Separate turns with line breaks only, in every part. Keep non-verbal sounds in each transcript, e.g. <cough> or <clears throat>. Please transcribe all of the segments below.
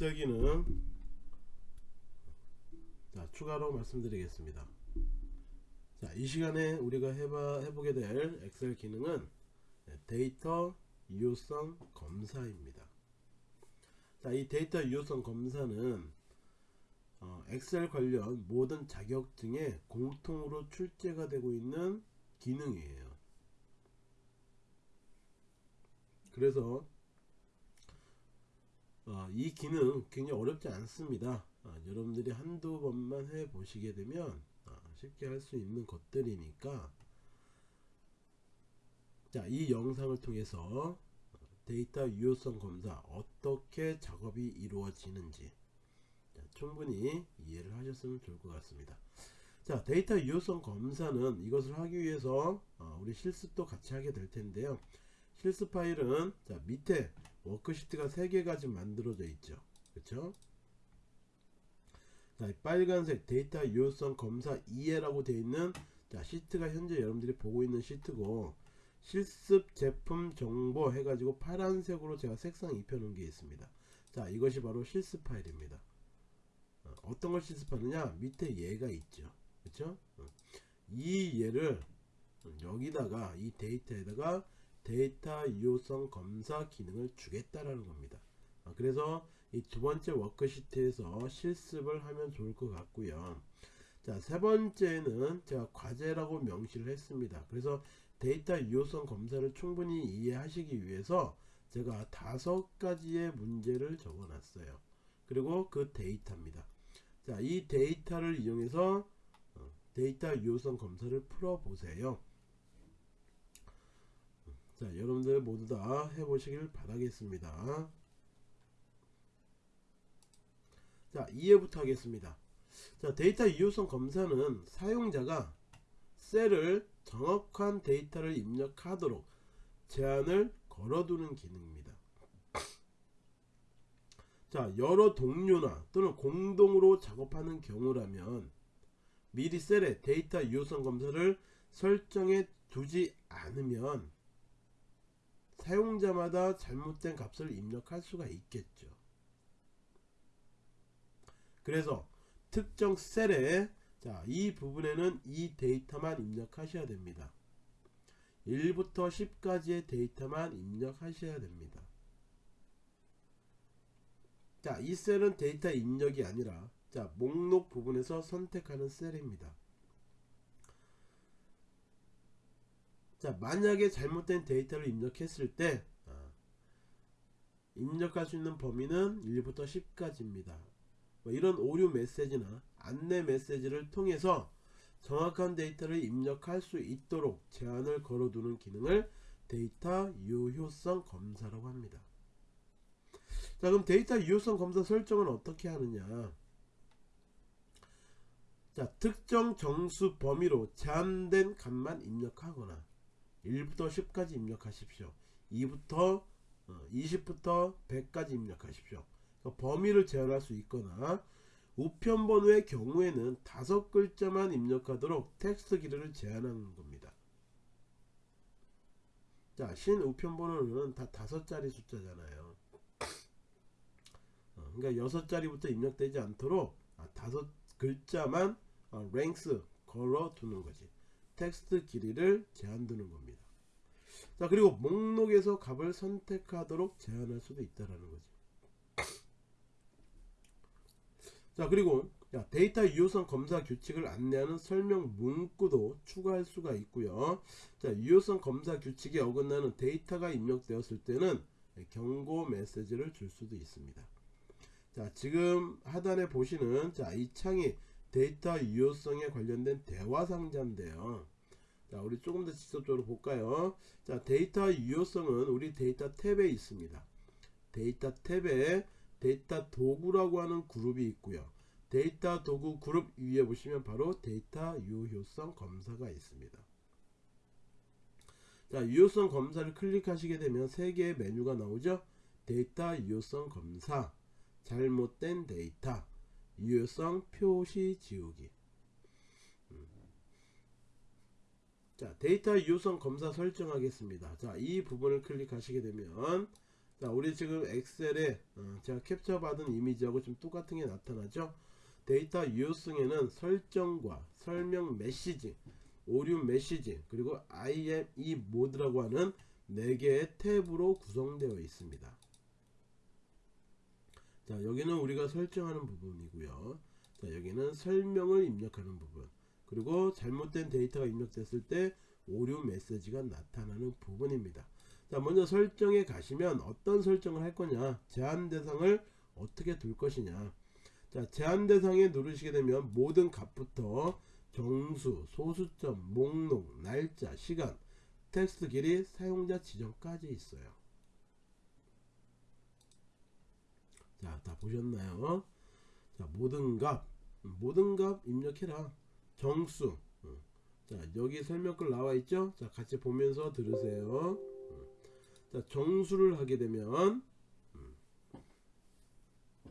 엑셀 기능 자 추가로 말씀드리겠습니다 자, 이 시간에 우리가 해봐, 해보게 될 엑셀 기능은 데이터 유효성 검사입니다. 자, 이 데이터 유효성 검사는 어, 엑셀 관련 모든 자격증에 공통으로 출제가 되고 있는 기능이에요. 그래서 어, 이 기능 굉장히 어렵지 않습니다. 어, 여러분들이 한두 번만 해 보시게 되면 어, 쉽게 할 수 있는 것들이니까 자, 이 영상을 통해서 데이터 유효성 검사 어떻게 작업이 이루어지는지 자, 충분히 이해를 하셨으면 좋을 것 같습니다. 자, 데이터 유효성 검사는 이것을 하기 위해서 어, 우리 실습도 같이 하게 될 텐데요. 실습 파일은 자, 밑에 워크시트가 3개가 지금 만들어져 있죠. 그렇죠? 자, 빨간색 데이터 유효성 검사 이해라고 되어 있는 자, 시트가 현재 여러분들이 보고 있는 시트고 실습 제품 정보 해가지고 파란색으로 제가 색상 입혀 놓은 게 있습니다. 자, 이것이 바로 실습 파일입니다. 어떤 걸 실습하느냐? 밑에 예가 있죠. 그렇죠? 이 예를 여기다가 이 데이터에다가 데이터 유효성 검사 기능을 주겠다라는 겁니다. 어, 그래서 이 두 번째 워크시트에서 실습을 하면 좋을 것 같고요. 자, 세 번째는 제가 과제라고 명시를 했습니다. 그래서 데이터 유효성 검사를 충분히 이해하시기 위해서 제가 다섯 가지의 문제를 적어 놨어요. 그리고 그 데이터입니다. 자, 이 데이터를 이용해서 어, 데이터 유효성 검사를 풀어 보세요. 자, 여러분들 모두 다 해보시길 바라겠습니다. 자, 이해부터 하겠습니다. 자, 데이터 유효성 검사는 사용자가 셀을 정확한 데이터를 입력하도록 제한을 걸어두는 기능입니다. 자, 여러 동료나 또는 공동으로 작업하는 경우라면 미리 셀에 데이터 유효성 검사를 설정해 두지 않으면 사용자마다 잘못된 값을 입력할 수가 있겠죠. 그래서 특정 셀에 자, 이 부분에는 이 데이터만 입력하셔야 됩니다. 1부터 10까지의 데이터만 입력하셔야 됩니다. 자, 이 셀은 데이터 입력이 아니라 자, 목록 부분에서 선택하는 셀입니다. 자, 만약에 잘못된 데이터를 입력했을 때 아, 입력할 수 있는 범위는 1부터 10까지입니다. 뭐 이런 오류 메시지나 안내 메시지를 통해서 정확한 데이터를 입력할 수 있도록 제한을 걸어두는 기능을 데이터 유효성 검사라고 합니다. 자 그럼 데이터 유효성 검사 설정은 어떻게 하느냐 자 특정 정수 범위로 제한된 값만 입력하거나 1부터 10까지 입력하십시오 2부터 20부터 어, 100까지 입력하십시오 그러니까 범위를 제한할 수 있거나 우편 번호의 경우에는 다섯 글자만 입력하도록 텍스트 길이를 제한하는 겁니다. 자, 신 우편 번호는 다 다섯 자리 숫자잖아요. 어, 그러니까 여섯 자리부터 입력되지 않도록 아, 다섯 글자만 어, length 걸어 두는 거지. 텍스트 길이를 제한 두는 겁니다. 자, 그리고 목록에서 값을 선택하도록 제한할 수도 있다라는 거지. 자 그리고 야, 데이터 유효성 검사 규칙을 안내하는 설명 문구도 추가할 수가 있고요 자 유효성 검사 규칙에 어긋나는 데이터가 입력되었을 때는 경고 메시지를 줄 수도 있습니다 자 지금 하단에 보시는 자 이 창이 데이터 유효성에 관련된 대화 상자인데요. 자 우리 조금 더 직접적으로 볼까요? 자 데이터 유효성은 우리 데이터 탭에 있습니다. 데이터 탭에 데이터 도구라고 하는 그룹이 있고요. 데이터 도구 그룹 위에 보시면 바로 데이터 유효성 검사가 있습니다. 자 유효성 검사를 클릭하시게 되면 3개의 메뉴가 나오죠? 데이터 유효성 검사. 잘못된 데이터 유효성 표시 지우기. 음. 자 데이터 유효성 검사 설정하겠습니다. 자 이 부분을 클릭하시게 되면 자 우리 지금 엑셀에 어, 제가 캡처 받은 이미지하고 좀 똑같은 게 나타나죠? 데이터 유효성에는 설정과 설명 메시지 오류 메시지 그리고 IME 모드라고 하는 4개의 탭으로 구성되어 있습니다 자 여기는 우리가 설정하는 부분이고요. 자 여기는 설명을 입력하는 부분. 그리고 잘못된 데이터가 입력됐을 때 오류 메시지가 나타나는 부분입니다. 자 먼저 설정에 가시면 어떤 설정을 할 거냐 제한 대상을 어떻게 둘 것이냐. 자 제한 대상에 누르시게 되면 모든 값부터 정수, 소수점, 목록, 날짜, 시간, 텍스트 길이, 사용자 지정까지 있어요 자 다 보셨나요? 자 모든 값 모든 값 입력해라. 정수. 어. 자 여기 설명글 나와 있죠? 자 같이 보면서 들으세요. 자 정수를 하게 되면 음,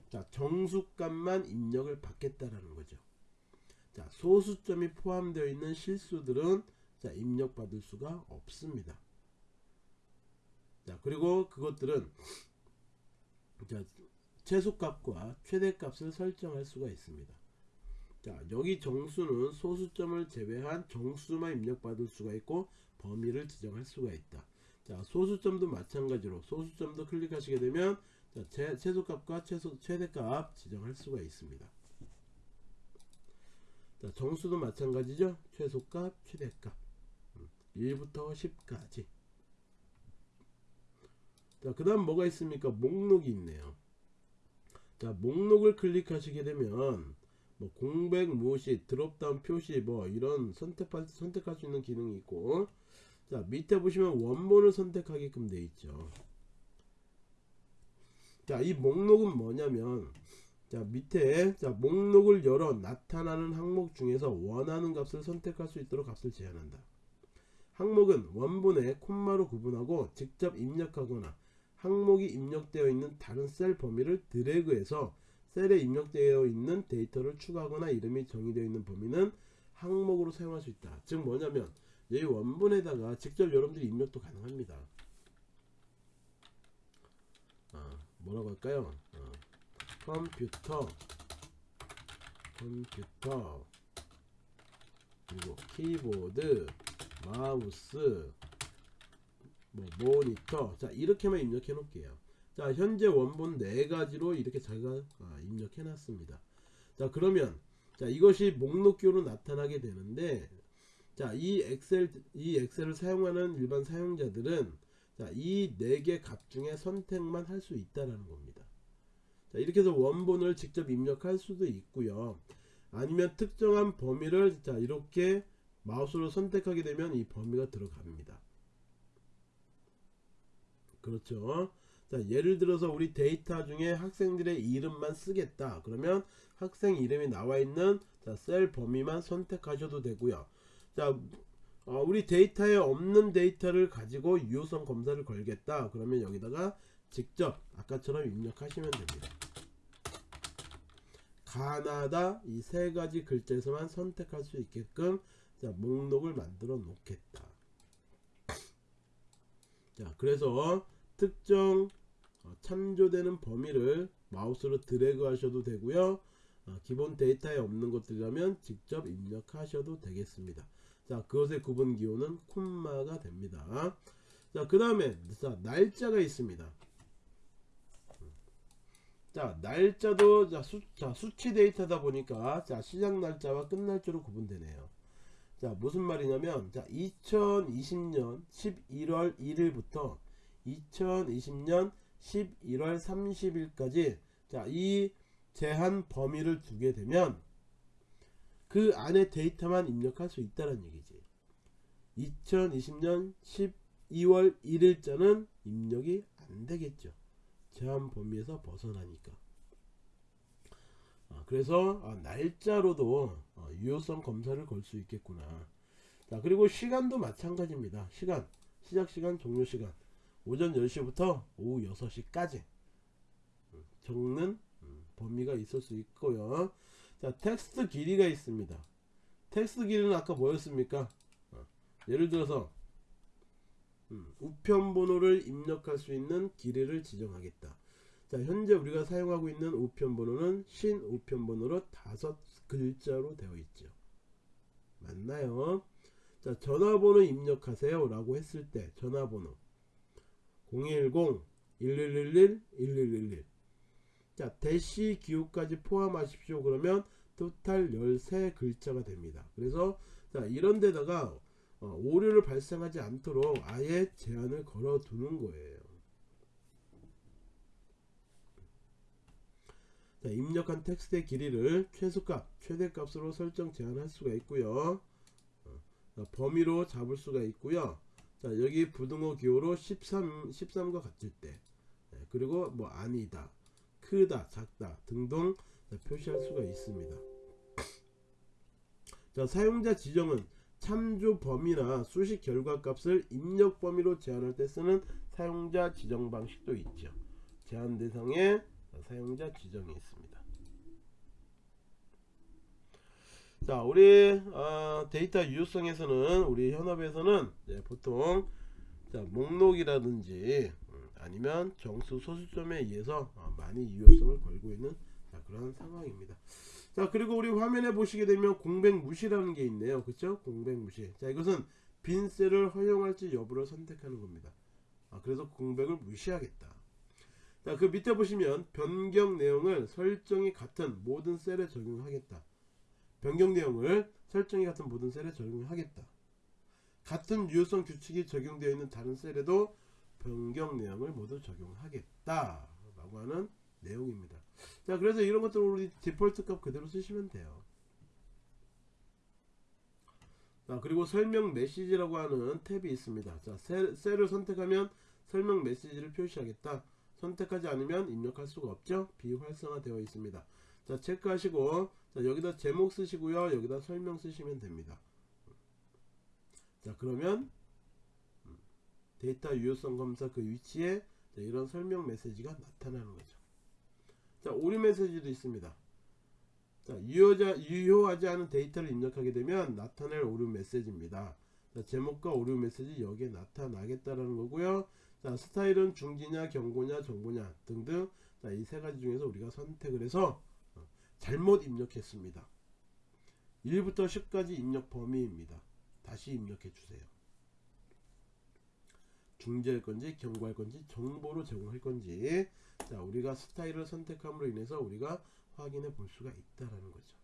자 정수값만 입력을 받겠다라는 거죠. 자 소수점이 포함되어 있는 실수들은 자 입력받을 수가 없습니다. 자 그리고 그것들은 자 최소값과 최대값을 설정할 수가 있습니다. 자 여기 정수는 소수점을 제외한 정수만 입력받을 수가 있고 범위를 지정할 수가 있다. 자 소수점도 마찬가지로 소수점도 클릭하시게 되면 자, 제, 최소값과 최소, 최대값 지정할 수가 있습니다. 자 정수도 마찬가지죠? 최소값 최대값. 1부터 10까지. 자 그 다음 뭐가 있습니까? 목록이 있네요 자 목록을 클릭하시게 되면 뭐 공백 무시 드롭다운 표시 뭐 이런 선택할, 선택할 수 있는 기능이 있고 자 밑에 보시면 원본을 선택하게끔 되어 있죠. 자 이 목록은 뭐냐면 자 밑에 자 목록을 열어 나타나는 항목 중에서 원하는 값을 선택할 수 있도록 값을 제한한다. 항목은 원본에 콤마로 구분하고 직접 입력하거나 항목이 입력되어 있는 다른 셀 범위를 드래그해서 셀에 입력되어 있는 데이터를 추가하거나 이름이 정의되어 있는 범위는 항목으로 사용할 수 있다. 즉 뭐냐면 이 원본에다가 직접 여러분들이 입력도 가능합니다. 아, 뭐라고 할까요? 어, 컴퓨터 컴퓨터 그리고 키보드 마우스 뭐 모니터 자 이렇게만 입력해 놓을게요 자 현재 원본 네 가지로 이렇게 자기가 아, 입력해 놨습니다 자 그러면 자 이것이 목록표로 나타나게 되는데 자, 이 엑셀 이 엑셀을 사용하는 일반 사용자들은 자, 이 네 개 값 중에 선택만 할 수 있다라는 겁니다. 자, 이렇게 해서 원본을 직접 입력할 수도 있고요. 아니면 특정한 범위를 자, 이렇게 마우스로 선택하게 되면 이 범위가 들어갑니다. 그렇죠. 자, 예를 들어서 우리 데이터 중에 학생들의 이름만 쓰겠다. 그러면 학생 이름이 나와 있는 자, 셀 범위만 선택하셔도 되고요. 자, 어, 우리 데이터에 없는 데이터를 가지고 유효성 검사를 걸겠다. 그러면 여기다가 직접 아까처럼 입력하시면 됩니다. 가나다 이 세 가지 글자에서만 선택할 수 있게끔 자, 목록을 만들어 놓겠다. 자, 그래서 특정 어, 참조되는 범위를 마우스로 드래그 하셔도 되고요. 어, 기본 데이터에 없는 것들이라면 직접 입력하셔도 되겠습니다. 자, 그것의 구분 기호는 콤마가 됩니다. 자, 그 다음에 날짜가 있습니다. 자, 날짜도 자, 수, 자, 수치 데이터다 보니까 자, 시작 날짜와 끝 날짜로 구분되네요. 자, 무슨 말이냐면 자, 2020년 11월 1일부터 2020년 11월 30일까지 자, 이 제한 범위를 두게 되면 그 안에 데이터만 입력할 수 있다는 얘기지. 2020년 12월 1일자는 입력이 안 되겠죠. 제한 범위에서 벗어나니까. 아, 그래서 아, 날짜로도 어, 유효성 검사를 걸 수 있겠구나. 자 그리고 시간도 마찬가지입니다. 시간. 시작시간 종료시간. 오전 10시부터 오후 6시까지. 음, 적는 음, 범위가 있을 수 있고요. 자 텍스트 길이가 있습니다. 텍스트 길이는 아까 뭐였습니까? 어, 예를 들어서 음, 우편 번호를 입력할 수 있는 길이를 지정하겠다. 자, 현재 우리가 사용하고 있는 우편 번호는 신 우편 번호로 다섯 글자로 되어 있죠. 맞나요? 자, 전화번호 입력하세요 라고 했을 때 전화번호 010-1111-1111 자, 대시 기호까지 포함하십시오. 그러면 토탈 13글자가 됩니다. 그래서 자, 이런 데다가 어, 오류를 발생하지 않도록 아예 제한을 걸어 두는 거예요. 자, 입력한 텍스트의 길이를 최소값, 최대값으로 설정 제한할 수가 있고요. 어, 자, 범위로 잡을 수가 있고요. 자, 여기 부등호 기호로 13, 13과 같을 때 네, 그리고 뭐 아니다, 크다, 작다 등등 자, 표시할 수가 있습니다. 자, 사용자 지정은 참조 범위나 수식 결과 값을 입력 범위로 제한할 때 쓰는 사용자 지정 방식도 있죠. 제한 대상에 사용자 지정이 있습니다. 자, 우리 어, 데이터 유효성에서는 우리 현업에서는 네, 보통 자, 목록이라든지 음, 아니면 정수 소수점에 의해서 어, 많이 유효성을 걸고 있는 자, 그런 상황입니다. 자 그리고 우리 화면에 보시게 되면 공백 무시라는 게 있네요. 그쵸? 공백 무시. 자 이것은 빈 셀을 허용할지 여부를 선택하는 겁니다. 아, 그래서 공백을 무시하겠다 자 그 밑에 보시면 변경 내용을 설정이 같은 모든 셀에 적용하겠다. 변경 내용을 설정이 같은 모든 셀에 적용하겠다. 같은 유효성 규칙이 적용되어 있는 다른 셀에도 변경 내용을 모두 적용하겠다. 라고 하는 내용입니다. 자 그래서 이런 것들 우리 디폴트 값 그대로 쓰시면 돼요. 자 그리고 설명 메시지라고 하는 탭이 있습니다. 자 셀, 셀을 선택하면 설명 메시지를 표시하겠다 선택하지 않으면 입력할 수가 없죠? 비활성화 되어 있습니다. 자 체크하시고 자 여기다 제목 쓰시고요. 여기다 설명 쓰시면 됩니다. 자 그러면 데이터 유효성 검사 그 위치에 이런 설명 메시지가 나타나는 거죠. 자 오류 메시지도 있습니다. 자 유효자, 유효하지 않은 데이터를 입력하게 되면 나타낼 오류 메시지입니다. 자 제목과 오류 메시지 여기에 나타나겠다라는 거고요 자 스타일은 중지냐 경고냐 정보냐 등등 자이 세 가지 중에서 우리가 선택을 해서 어, 잘못 입력했습니다. 1부터 10까지 입력 범위입니다. 다시 입력해 주세요. 중지할 건지 경고할 건지 정보로 제공할 건지 자 우리가 스타일을 선택함으로 인해서 우리가 확인해 볼 수가 있다라는 거죠.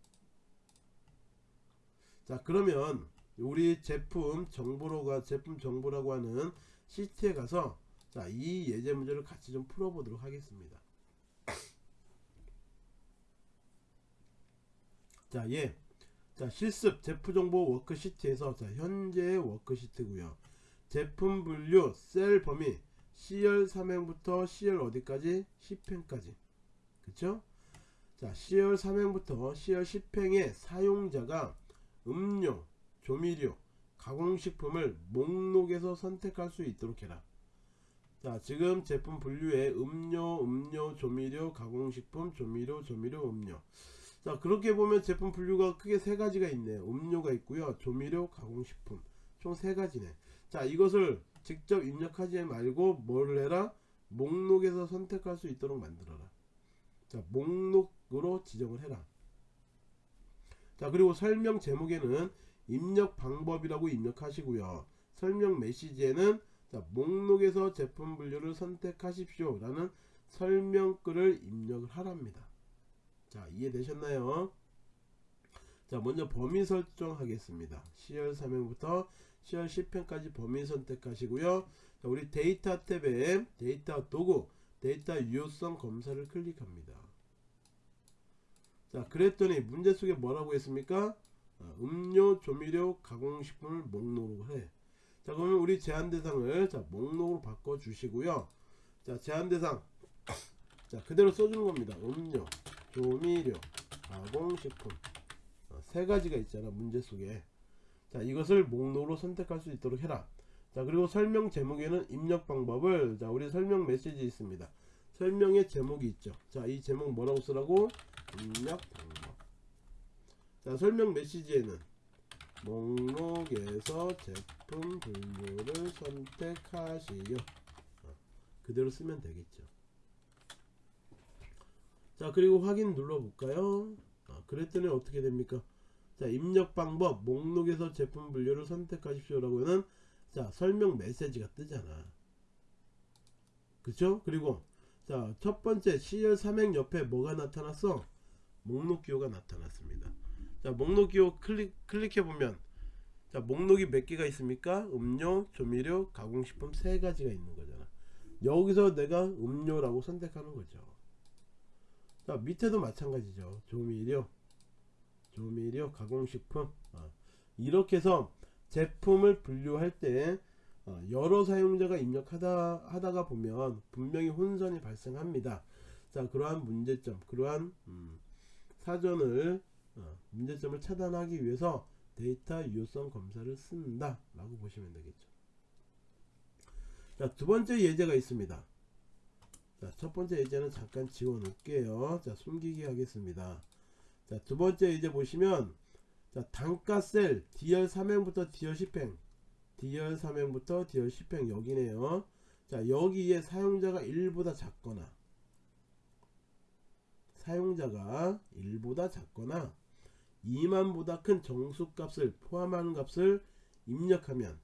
자 그러면 우리 제품 정보로가 제품 정보라고 하는 시트에 가서 자 이 예제 문제를 같이 좀 풀어보도록 하겠습니다 자 예. 자 실습 제품 정보 워크시트에서 자 현재의 워크시트고요 제품 분류 셀 범위 C열 3행부터 C열 어디까지? 10행까지 그쵸? 자 C열 3행부터 C열 10행의 사용자가 음료, 조미료, 가공식품을 목록에서 선택할 수 있도록 해라 자 지금 제품 분류에 음료, 음료, 조미료, 가공식품, 조미료, 조미료, 음료. 자 그렇게 보면 제품 분류가 크게 세 가지가 있네요. 음료가 있고요. 조미료, 가공식품. 총 세 가지네. 자 이것을 직접 입력하지 말고 뭘 해라? 목록에서 선택할 수 있도록 만들어라. 자 목록으로 지정을 해라. 자 그리고 설명 제목에는 입력 방법이라고 입력하시고요. 설명 메시지에는 자 목록에서 제품 분류를 선택하십시오. 라는 설명글을 입력을 하랍니다. 자 이해되셨나요? 자 먼저 범위 설정하겠습니다. C열 3행부터 C열 10행까지 범위 선택하시고요. 자, 우리 데이터 탭에 데이터 도구 데이터 유효성 검사를 클릭합니다. 자 그랬더니 문제 속에 뭐라고 했습니까? 아, 음료 조미료 가공식품을 목록으로 해. 자 그러면 우리 제한 대상을 자 목록으로 바꿔 주시고요. 자 제한 대상. 자 그대로 써주는 겁니다. 음료 조미료 가공식품. 어, 세 가지가 있잖아 문제 속에. 자 이것을 목록으로 선택할 수 있도록 해라. 자 그리고 설명 제목에는 입력 방법을 자 우리 설명 메시지 있습니다. 설명의 제목이 있죠. 자 이 제목 뭐라고 쓰라고? 입력 방법. 자 설명 메시지에는 목록에서 제품 분류를 선택하시오. 어, 그대로 쓰면 되겠죠. 자 그리고 확인 눌러볼까요? 어, 그랬더니 어떻게 됩니까? 자 입력 방법 목록에서 제품 분류를 선택하십시오 라고는 자 설명 메시지가 뜨잖아. 그쵸? 그리고 자 첫 번째 CL 삼행 옆에 뭐가 나타났어? 목록 기호가 나타났습니다. 자 목록 기호 클릭 클릭해 보면 자 목록이 몇 개가 있습니까? 음료, 조미료, 가공식품 세 가지가 있는 거잖아. 여기서 내가 음료라고 선택하는 거죠. 자 밑에도 마찬가지죠. 조미료, 조미료, 가공식품 어, 이렇게 해서 제품을 분류할 때 어, 여러 사용자가 입력하다 하다가 보면 분명히 혼선이 발생합니다. 자 그러한 문제점, 그러한 음, 사전을 어, 문제점을 차단하기 위해서 데이터 유효성 검사를 쓴다 라고 보시면 되겠죠. 자 두 번째 예제가 있습니다. 자 첫 번째 예제는 잠깐 지워 놓을게요. 자 숨기기 하겠습니다. 자 두 번째 예제 보시면 자 단가 셀 DR 3행부터 DR 10행. DR 3행부터 DR 10행 여기네요. 자 여기에 사용자가 1보다 작거나 사용자가 1보다 작거나 2만보다 큰 정수값을 포함하는 값을 입력하면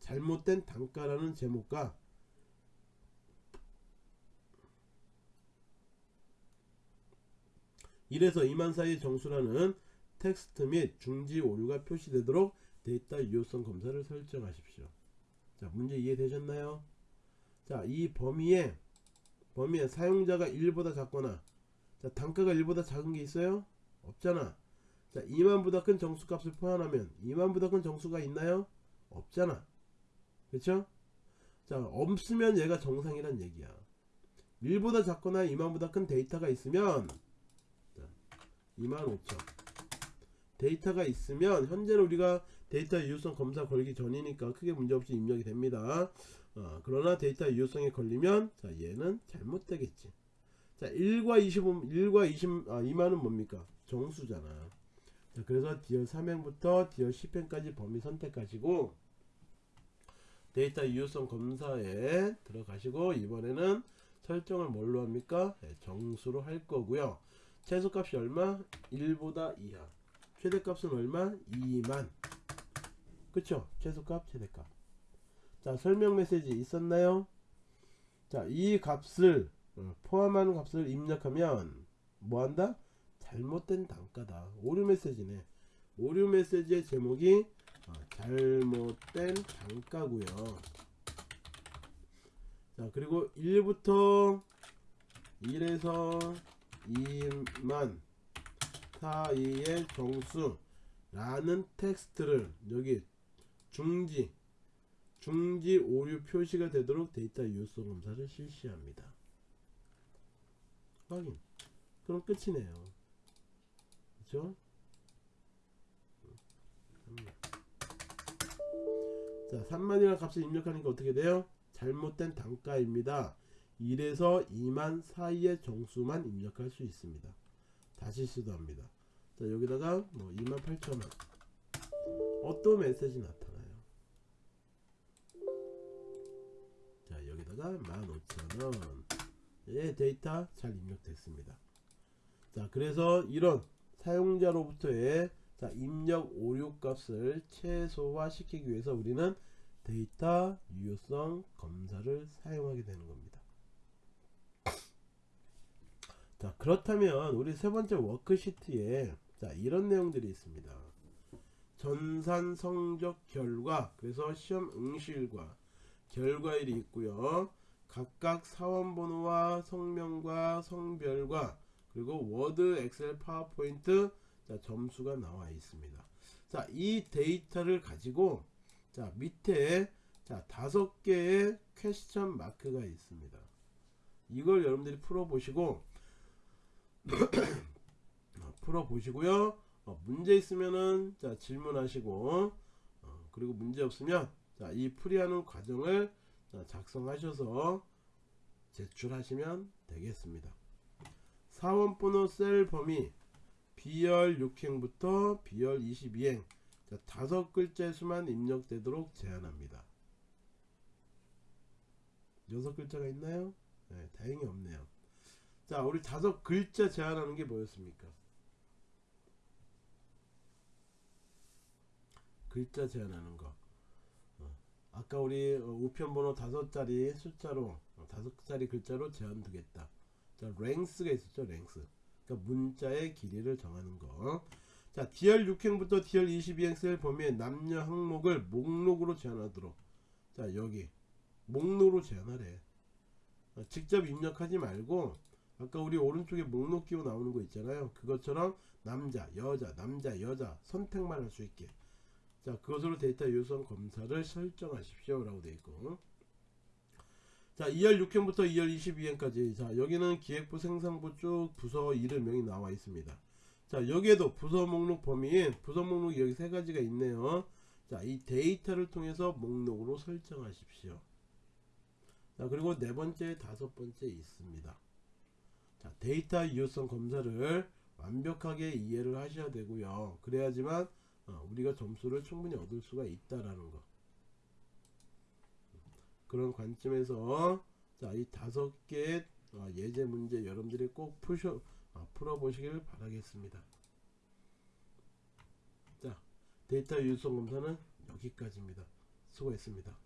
잘못된 단가라는 제목과 1에서 2만 사이의 정수라는 텍스트 및 중지 오류가 표시되도록 데이터 유효성 검사를 설정하십시오. 자, 문제 이해되셨나요? 자, 이 범위에 범위에 사용자가 1보다 작거나 자, 단가가 1보다 작은 게 있어요? 없잖아. 자, 2만보다 큰 정수값을 포함하면 2만보다 큰 정수가 있나요? 없잖아. 그렇죠? 자, 없으면 얘가 정상이란 얘기야. 1보다 작거나 2만보다 큰 데이터가 있으면 자, 25,000 데이터가 있으면 현재는 우리가 데이터 유효성 검사 걸기 전이니까 크게 문제없이 입력이 됩니다. 어, 그러나 데이터 유효성에 걸리면 자, 얘는 잘못되겠지. 자, 1과 25, 1과 20, 아, 2만은 뭡니까? 정수잖아. 자, 그래서 D열 3행부터 D열 10행까지 범위 선택하시고 데이터 유효성 검사에 들어가시고 이번에는 설정을 뭘로 합니까? 네, 정수로 할 거고요. 최소값이 얼마? 1보다 이하. 최대값은 얼마? 2만. 그쵸? 최소값, 최대값. 자, 설명 메시지 있었나요? 자, 이 값을 어, 포함하는 값을 입력하면 뭐한다? 잘못된 단가다. 오류 메시지네. 오류 메시지의 제목이 어, 잘못된 단가고요. 자 그리고 1부터 1에서 2만 사이의 정수 라는 텍스트를 여기 중지 중지 오류 표시가 되도록 데이터 유효성 검사를 실시합니다. 확인. 그럼 끝이네요. 그죠? 자, 3만이라는 값을 입력하니까 어떻게 돼요? 잘못된 단가입니다. 1에서 2만 사이의 정수만 입력할 수 있습니다. 다시 시도합니다. 자, 여기다가 뭐 2만 8천원. 어떤 메시지 나타나요? 자, 여기다가 15,000원. 예, 데이터 잘 입력됐습니다. 자, 그래서 이런 사용자로부터의 자, 입력 오류 값을 최소화시키기 위해서 우리는 데이터 유효성 검사를 사용하게 되는 겁니다. 자, 그렇다면 우리 세 번째 워크시트에 자, 이런 내용들이 있습니다. 전산 성적 결과, 그래서 시험 응시일과 결과일이 있고요. 각각 사원 번호와 성명과 성별과 그리고 워드, 엑셀, 파워포인트 자, 점수가 나와 있습니다. 자, 이 데이터를 가지고 자, 밑에 자, 다섯 개의 question mark가 있습니다. 이걸 여러분들이 풀어 보시고 <clears throat> 풀어 보시고요. 어, 문제 있으면은 자, 질문하시고 어, 그리고 문제 없으면 자, 이 풀이하는 과정을 자, 작성하셔서 제출하시면 되겠습니다. 사원번호 셀 범위 B열 6행부터 B열 22행 자, 다섯 글자 수만 입력되도록 제한합니다. 여섯 글자가 있나요? 네, 다행히 없네요. 자, 우리 다섯 글자 제한하는 게 뭐였습니까? 글자 제한하는 거. 어, 아까 우리 어, 우편번호 다섯 자리 숫자로 어, 다섯 자리 글자로 제한 두겠다. 자, 랭스가 있었죠, 랭스. 그러니까 문자의 길이를 정하는 거. 자, DR 6행부터 DR 22행 셀 범위에 남녀 항목을 목록으로 제한하도록. 자, 여기 목록으로 제한하래. 어, 직접 입력하지 말고 아까 우리 오른쪽에 목록 끼고 나오는 거 있잖아요. 그것처럼 남자, 여자, 남자, 여자 선택만 할 수 있게. 자, 그것으로 데이터 요소성 검사를 설정하십시오. 라고 되어 있고. 자, 2열 6행부터 2열 22행까지. 자, 여기는 기획부 생산부 쭉 부서 이름명이 나와 있습니다. 자, 여기에도 부서 목록 범위인 부서 목록이 여기 세 가지가 있네요. 자, 이 데이터를 통해서 목록으로 설정하십시오. 자, 그리고 네 번째, 다섯 번째 있습니다. 자, 데이터 유효성 검사를 완벽하게 이해를 하셔야 되고요. 그래야지만 어, 우리가 점수를 충분히 얻을 수가 있다라는 거. 그런 관점에서 자, 이 다섯 개 어, 예제 문제 여러분들이 꼭 푸셔, 어, 풀어보시길 바라겠습니다. 자 데이터 유성 검사는 여기까지입니다. 수고했습니다.